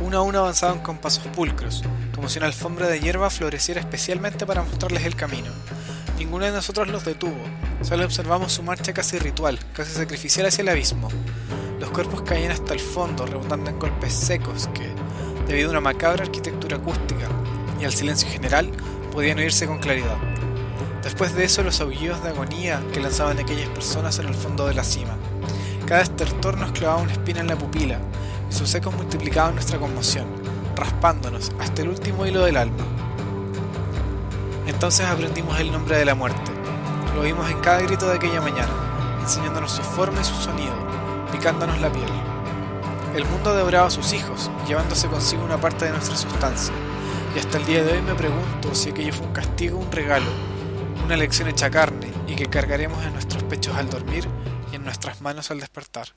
Uno a uno avanzaban con pasos pulcros, como si una alfombra de hierba floreciera especialmente para mostrarles el camino. Ninguno de nosotros los detuvo, solo observamos su marcha casi ritual, casi sacrificial hacia el abismo. Los cuerpos caían hasta el fondo, rebotando en golpes secos que, debido a una macabra arquitectura acústica y al silencio general, podían oírse con claridad. Después de eso, los aullidos de agonía que lanzaban aquellas personas en el fondo de la cima. Cada estertor nos clavaba una espina en la pupila, y sus ecos multiplicaban nuestra conmoción, raspándonos hasta el último hilo del alma. Entonces aprendimos el nombre de la muerte. Lo oímos en cada grito de aquella mañana, enseñándonos su forma y su sonido, picándonos la piel. El mundo devoraba a sus hijos, llevándose consigo una parte de nuestra sustancia, y hasta el día de hoy me pregunto si aquello fue un castigo o un regalo, una lección hecha carne y que cargaremos en nuestros pechos al dormir y en nuestras manos al despertar.